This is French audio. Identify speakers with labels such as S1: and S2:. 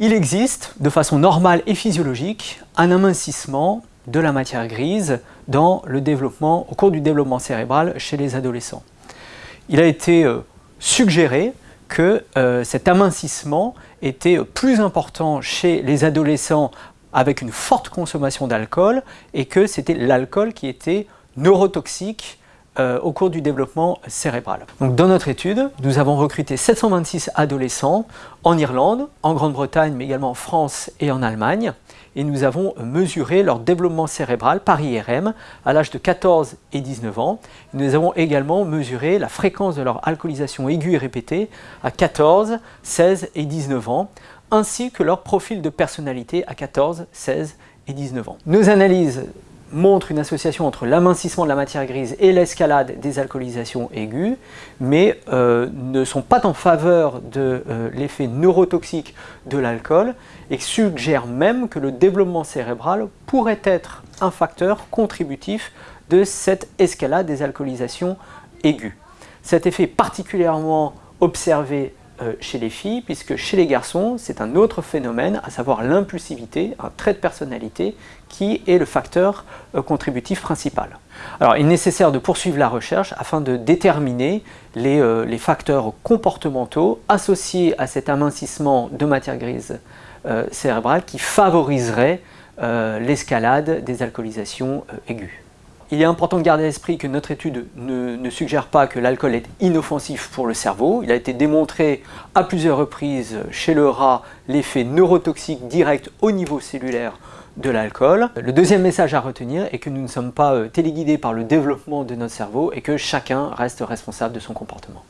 S1: Il existe, de façon normale et physiologique, un amincissement de la matière grise au cours du développement cérébral chez les adolescents. Il a été euh, suggéré que euh, cet amincissement était plus important chez les adolescents avec une forte consommation d'alcool et que c'était l'alcool qui était neurotoxique euh, au cours du développement cérébral. Donc, dans notre étude, nous avons recruté 726 adolescents en Irlande, en Grande-Bretagne, mais également en France et en Allemagne. Et nous avons mesuré leur développement cérébral par IRM à l'âge de 14 et 19 ans. Nous avons également mesuré la fréquence de leur alcoolisation aiguë et répétée à 14, 16 et 19 ans, ainsi que leur profil de personnalité à 14, 16 et 19 ans. Nos analyses montre une association entre l'amincissement de la matière grise et l'escalade des alcoolisations aiguës, mais euh, ne sont pas en faveur de euh, l'effet neurotoxique de l'alcool et suggèrent même que le développement cérébral pourrait être un facteur contributif de cette escalade des alcoolisations aiguës. Cet effet particulièrement observé chez les filles, puisque chez les garçons, c'est un autre phénomène, à savoir l'impulsivité, un trait de personnalité, qui est le facteur euh, contributif principal. Alors, il est nécessaire de poursuivre la recherche afin de déterminer les, euh, les facteurs comportementaux associés à cet amincissement de matière grise cérébrale qui favoriserait l'escalade des alcoolisations aiguës. Il est important de garder à l'esprit que notre étude ne, suggère pas que l'alcool est inoffensif pour le cerveau. Il a été démontré à plusieurs reprises chez le rat l'effet neurotoxique direct au niveau cellulaire de l'alcool. Le deuxième message à retenir est que nous ne sommes pas euh, téléguidés par le développement de notre cerveau et que chacun reste responsable de son comportement.